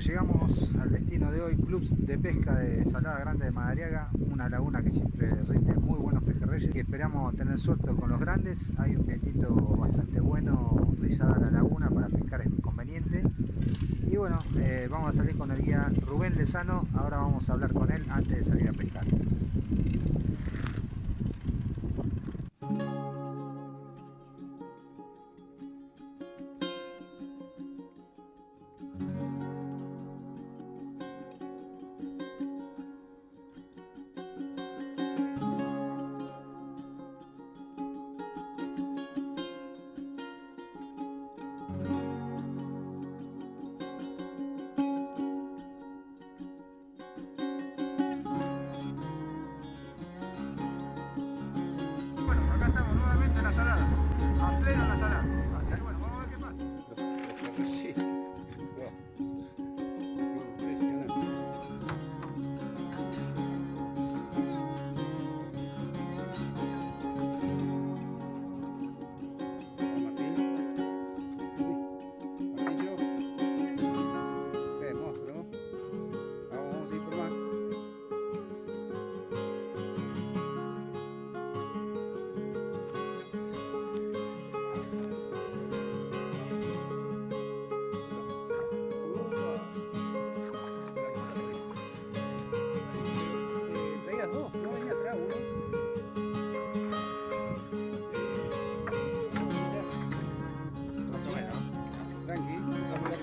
llegamos al destino de hoy, Club de Pesca de Salada Grande de Madariaga, una laguna que siempre rinde muy buenos pejerreyes y esperamos tener suerte con los grandes. Hay un vientito bastante bueno rizada la laguna para pescar es conveniente. Y bueno, eh, vamos a salir con el guía Rubén Lezano, ahora vamos a hablar con él antes de salir a pescar. A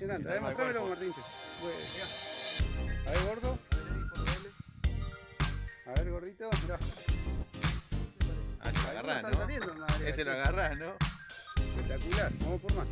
Impresionante. A ver, mostrámelo, Martíncho. A ver, gordo. A ver, gordito. Mirá. Ah, se lo agarrás, ¿no? saliendo, madre, Ese lo agarrás, ¿no? Espectacular. Vamos por más.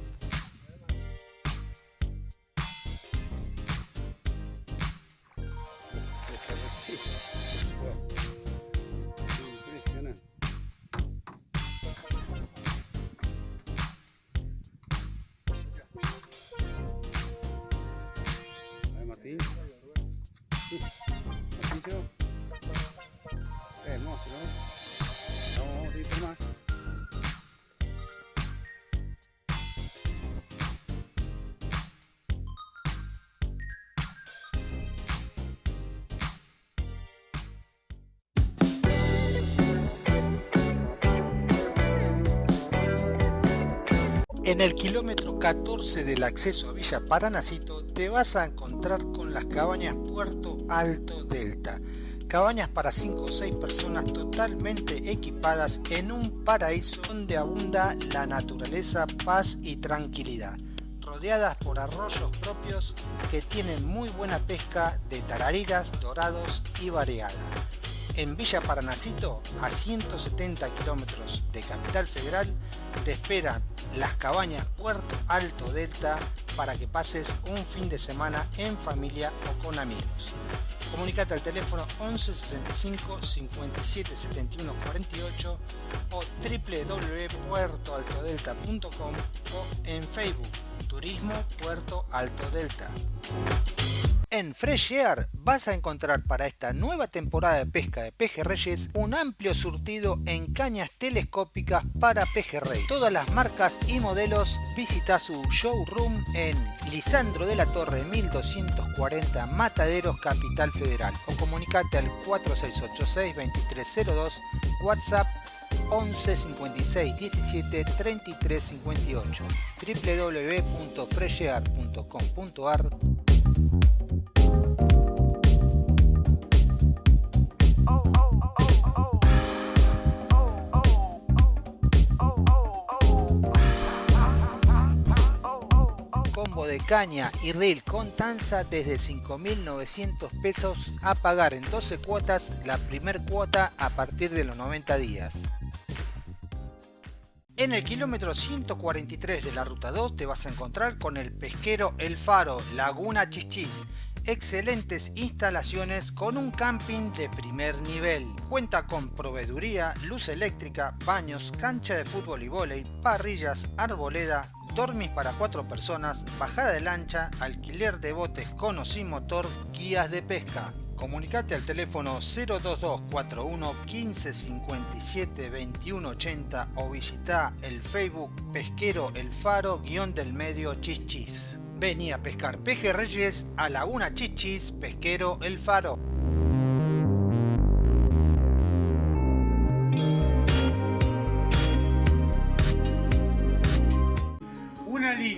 En el kilómetro 14 del acceso a Villa Paranacito te vas a encontrar con las cabañas Puerto Alto Delta. Cabañas para 5 o 6 personas totalmente equipadas en un paraíso donde abunda la naturaleza, paz y tranquilidad. Rodeadas por arroyos propios que tienen muy buena pesca de tarariras, dorados y variada. En Villa Paranacito, a 170 kilómetros de Capital Federal, te esperan las cabañas Puerto Alto Delta para que pases un fin de semana en familia o con amigos. Comunicate al teléfono 11 65 57 71 48 o www.puertoaltodelta.com o en Facebook Turismo Puerto Alto Delta. En Fresh vas a encontrar para esta nueva temporada de pesca de pejerreyes un amplio surtido en cañas telescópicas para pejerrey. Todas las marcas y modelos visita su showroom en Lisandro de la Torre 1240 Mataderos Capital Federal o comunicate al 4686 2302 WhatsApp 11 56 17 33 58 www.freshear.com.ar de caña y reel con tanza desde 5.900 pesos a pagar en 12 cuotas la primer cuota a partir de los 90 días. En el kilómetro 143 de la ruta 2 te vas a encontrar con el pesquero El Faro Laguna Chichis excelentes instalaciones con un camping de primer nivel. Cuenta con proveeduría, luz eléctrica, baños, cancha de fútbol y vóley, parrillas, arboleda, dormis para cuatro personas, bajada de lancha, alquiler de botes con o sin motor, guías de pesca. Comunicate al teléfono 02241 1557 2180 o visita el Facebook Pesquero El Faro guion del medio Chichis. Vení a pescar pejerreyes a Laguna Chichis, Pesquero El Faro.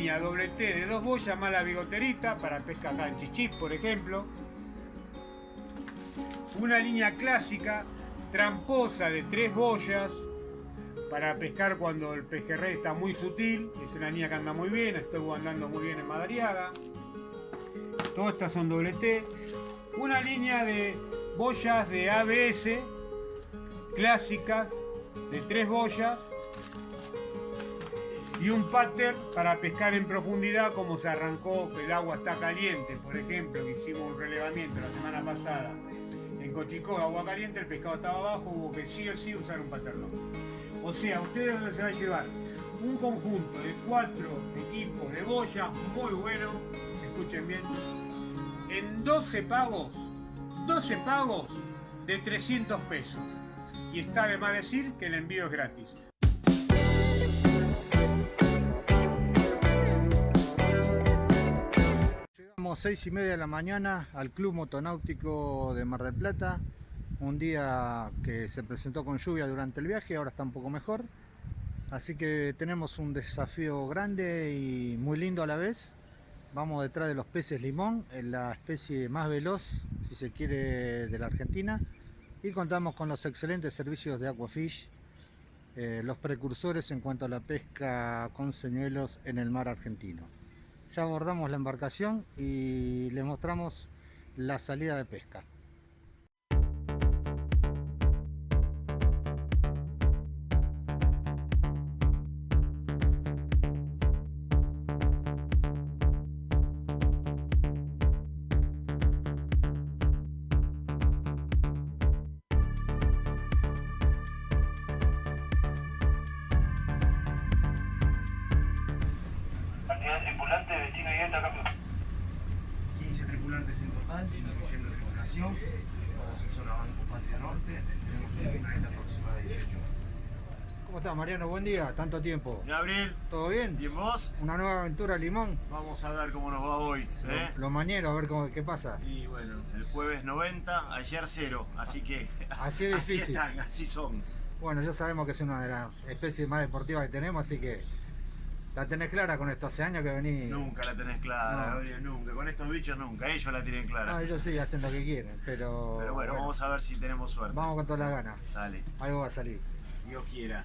Línea doble T de dos boyas más la bigoterita para pesca acá por ejemplo. Una línea clásica tramposa de tres boyas para pescar cuando el pejerrey está muy sutil, es una línea que anda muy bien, estoy andando muy bien en Madariaga. Todas estas son doble T. Una línea de boyas de ABS clásicas de tres boyas y un pattern para pescar en profundidad como se arrancó, que el agua está caliente, por ejemplo, que hicimos un relevamiento la semana pasada en Cochicó, agua caliente, el pescado estaba abajo, hubo que sí o sí usar un pattern. O sea, ustedes se va a llevar un conjunto de cuatro equipos de boya muy bueno, escuchen bien, en 12 pagos, 12 pagos de 300 pesos. Y está de más decir que el envío es gratis. Llegamos 6 y media de la mañana al Club Motonáutico de Mar del Plata un día que se presentó con lluvia durante el viaje, ahora está un poco mejor. Así que tenemos un desafío grande y muy lindo a la vez. Vamos detrás de los peces limón, la especie más veloz, si se quiere, de la Argentina. Y contamos con los excelentes servicios de Aquafish, eh, los precursores en cuanto a la pesca con señuelos en el mar argentino. Ya abordamos la embarcación y les mostramos la salida de pesca. 15 tripulantes en total, incluyendo tripulación. Vamos en zona Banco Patria Norte. Tenemos una planeta aproximada de 18 horas. ¿Cómo estás Mariano? Buen día, tanto tiempo. Gabriel, ¿Todo bien? ¿y vos? Una nueva aventura Limón. Vamos a ver cómo nos va hoy. ¿eh? Lo mañero, a ver cómo, qué pasa. Y bueno, el jueves 90, ayer 0, así que Así es así difícil. están, así son. Bueno, ya sabemos que es una de las especies más deportivas que tenemos, así que la tenés clara con esto. Hace años que venís. Nunca la tenés clara, No. Gabriel, nunca. Con estos bichos nunca, ellos la tienen clara. No, ellos sí hacen lo que quieren, pero. Pero bueno, vamos a ver si tenemos suerte. vamos con todas las ganas. Dale, Algo va a salir. Dios quiera.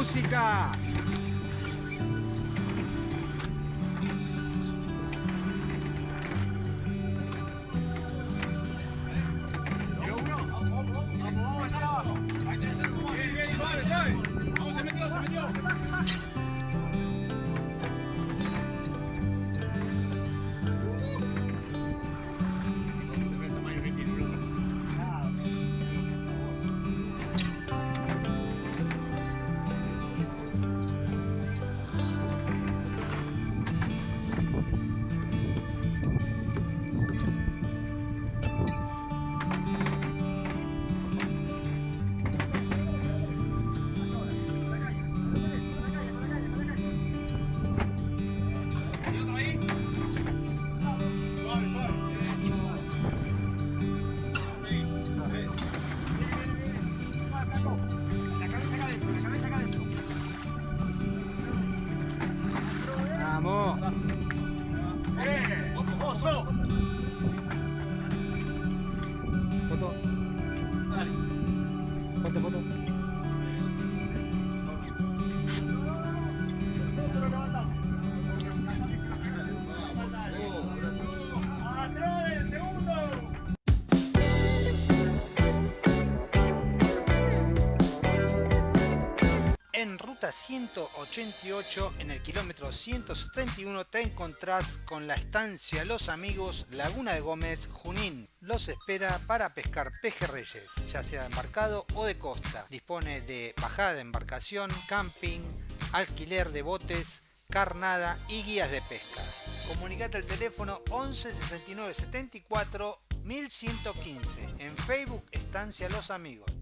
¡Música! Avenida 188 en el kilómetro 171 te encontrás con la estancia Los Amigos Laguna de Gómez Junín. Los espera para pescar pejerreyes, ya sea de embarcado o de costa. Dispone de bajada de embarcación, camping, alquiler de botes, carnada y guías de pesca. Comunicate al teléfono 11 69 74 1115. En Facebook Estancia Los Amigos.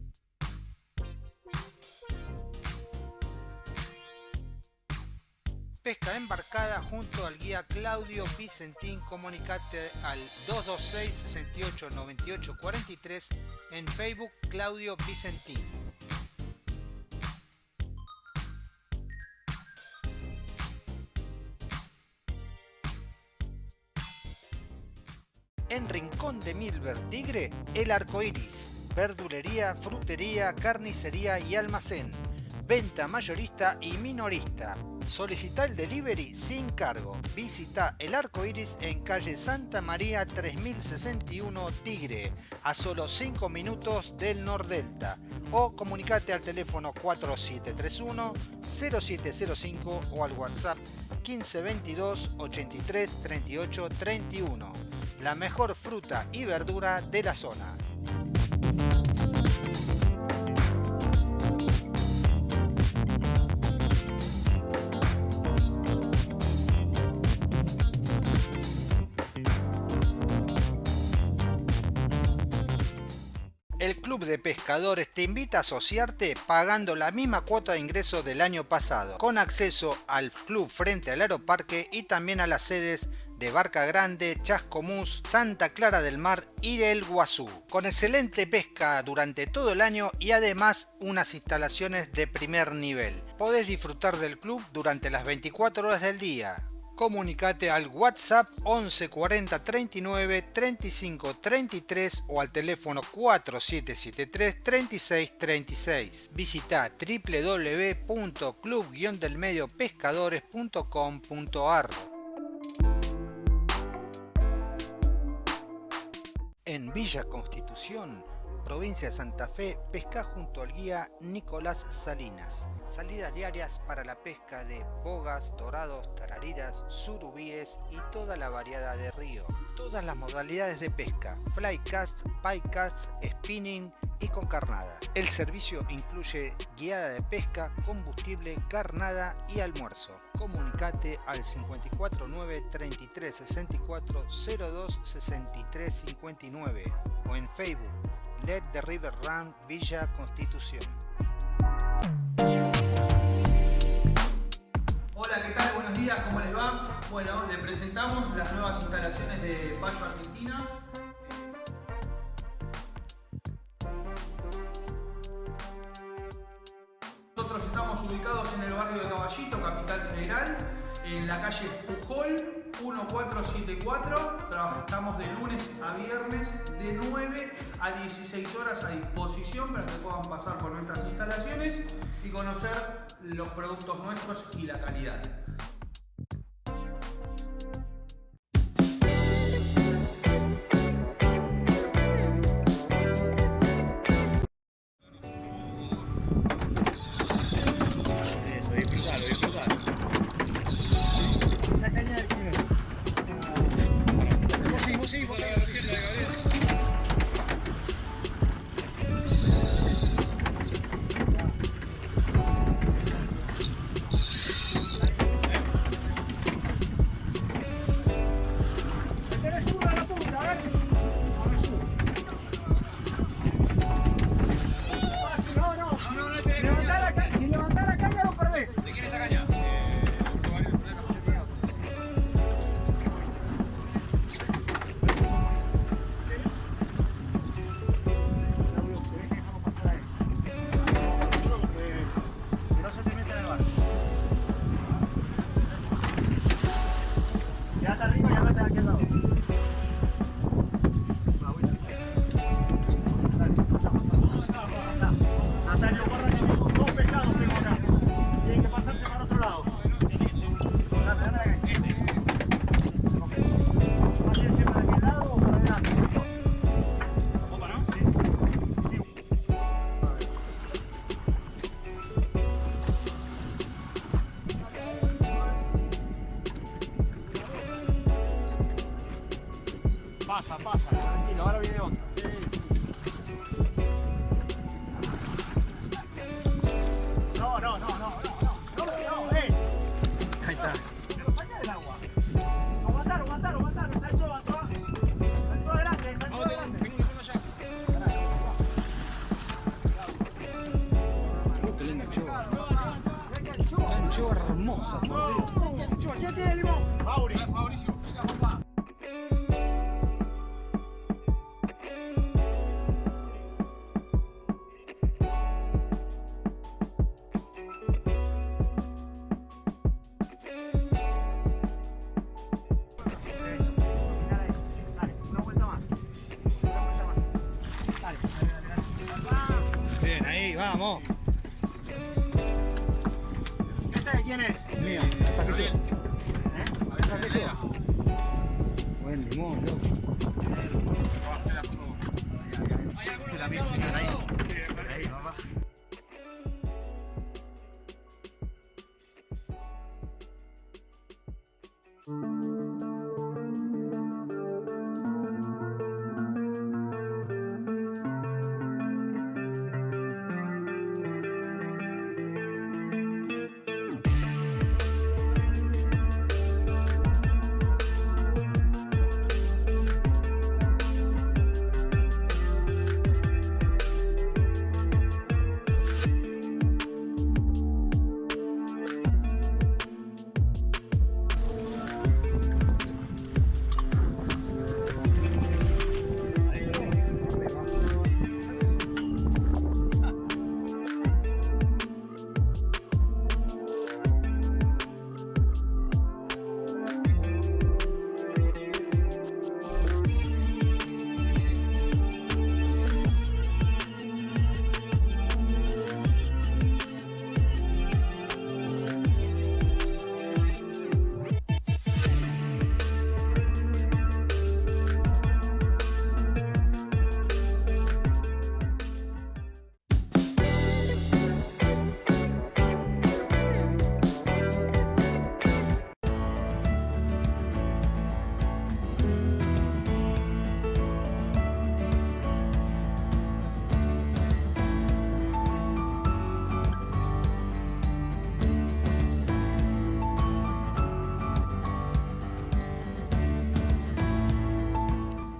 Pesca embarcada junto al guía Claudio Vicentín. Comunicate al 226 68 98 43 en Facebook Claudio Vicentín. En Rincón de Milver Tigre, el arco iris. Verdulería, frutería, carnicería y almacén. Venta mayorista y minorista. Solicita el delivery sin cargo. Visita el arco iris en calle Santa María 3061 Tigre, a solo 5 minutos del Nordelta. O comunicate al teléfono 4731 0705 o al WhatsApp 1522 83 38 31. La mejor fruta y verdura de la zona. De Pescadores te invita a asociarte pagando la misma cuota de ingreso del año pasado, con acceso al club frente al aeroparque y también a las sedes de Barca Grande, Chascomús, Santa Clara del Mar y el Guazú, con excelente pesca durante todo el año y además unas instalaciones de primer nivel. Podés disfrutar del club durante las 24 horas del día. Comunicate al WhatsApp 11 40 39 35 33 o al teléfono 4773 36 36. Visita www.club-delmediopescadores.com.ar En Villa Constitución, provincia de Santa Fe, pesca junto al guía Nicolás Salinas. Salidas diarias para la pesca de bogas, dorados, tarariras, surubíes y toda la variedad de río. Todas las modalidades de pesca, flycast, picast, spinning y con carnada. El servicio incluye guiada de pesca, combustible, carnada y almuerzo. Comunicate al 549 33 64 02 63 59 o en Facebook Let the River Run Villa Constitución. Hola, ¿qué tal? Buenos días, ¿cómo les va? Bueno, le presentamos las nuevas instalaciones de Payo Argentina. 1474. Trabajamos de lunes a viernes de 9 a 16 horas a disposición para que puedan pasar por nuestras instalaciones y conocer los productos nuestros y la calidad.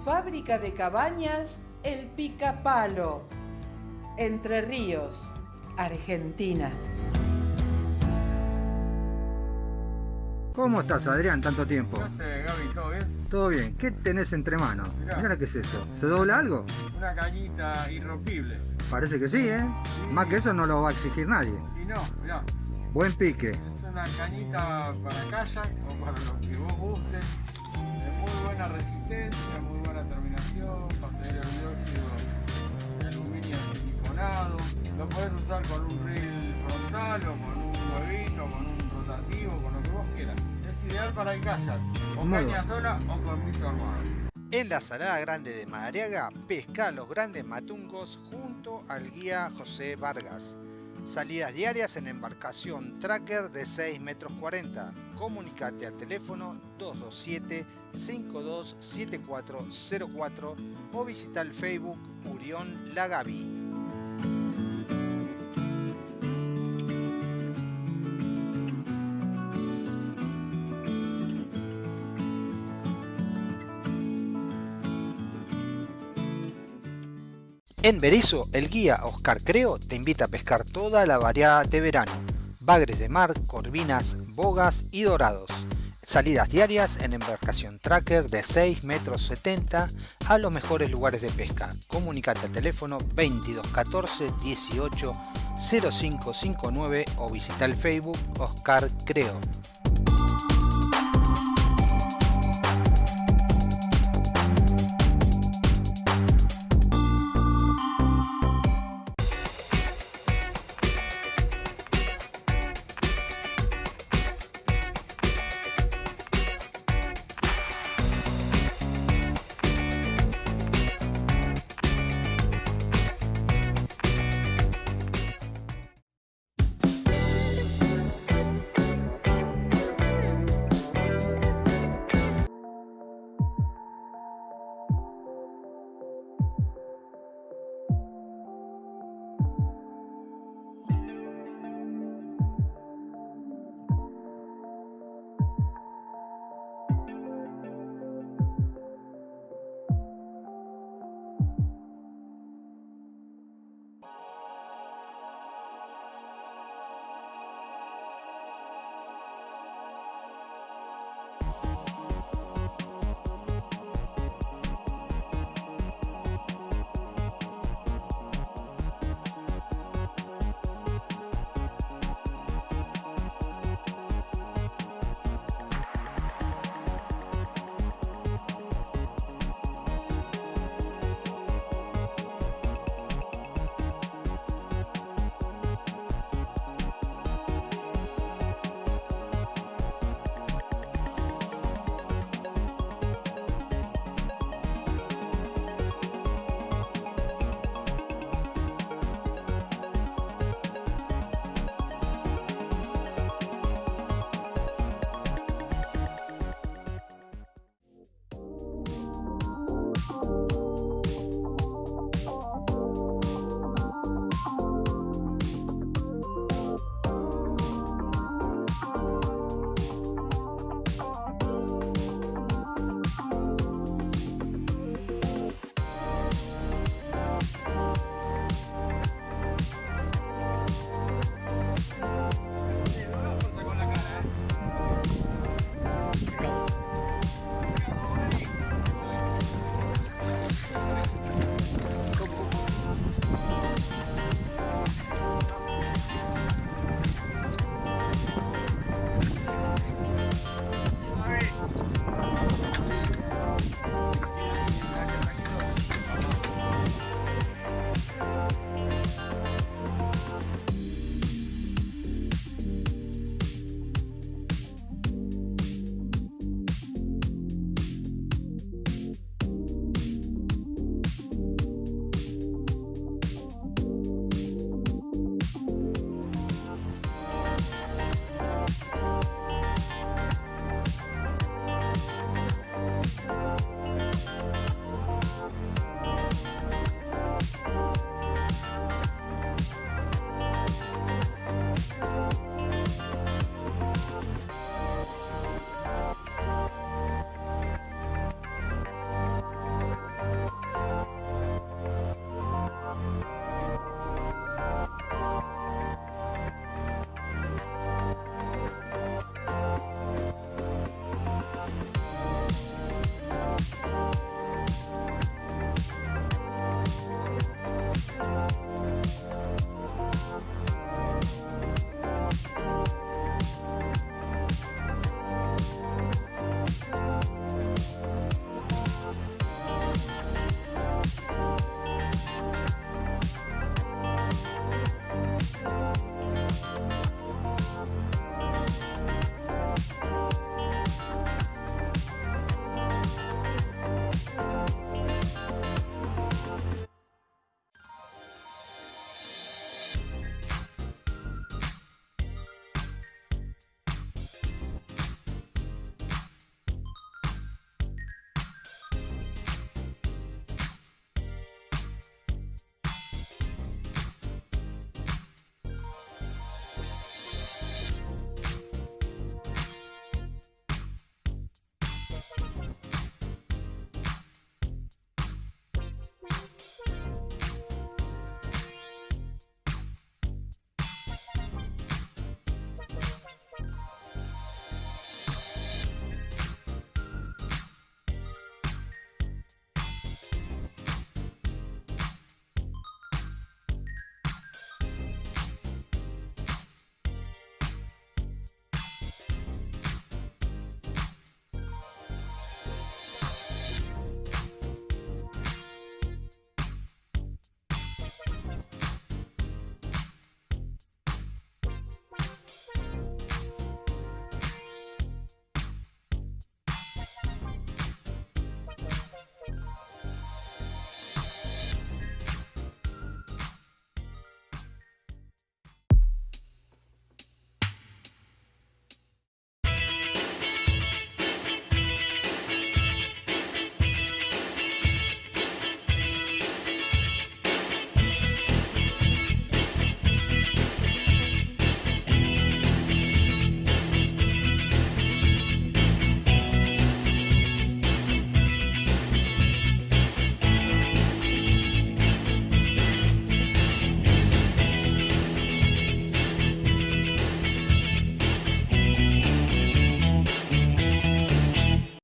Fábrica de cabañas El Picapalo, Entre Ríos, Argentina. ¿Cómo estás, Adrián? Tanto tiempo. ¿Qué haces, Gaby? ¿Todo bien? Todo bien. ¿Qué tenés entre manos? Mirá. Mirá qué es eso. ¿Se dobla algo? Una cañita irrompible. Parece que sí, ¿eh? Más que eso no lo va a exigir nadie. Y no, mirá, Buen pique. es una cañita para kayak o para lo que vos guste. Resistencia, muy buena terminación, pasajero el dióxido de aluminio siliconado. Lo podés usar con un reel frontal o con un huevito, con un rotativo, con lo que vos quieras. Es ideal para el kayak, o Muy caña sola o con mito armado. En la Salada Grande de Madariaga, pesca los grandes matungos junto al guía José Vargas. Salidas diarias en embarcación tracker de 6 metros 40. Comunicate al teléfono 227-527404 o visita el Facebook Murión Lagavi. En Berizo, el guía Oscar Creo te invita a pescar toda la variedad de verano. Bagres de mar, corvinas, bogas y dorados. Salidas diarias en embarcación tracker de 6 metros 70 a los mejores lugares de pesca. Comunicate al teléfono 2214 18 0559 o visita el Facebook Oscar Creo.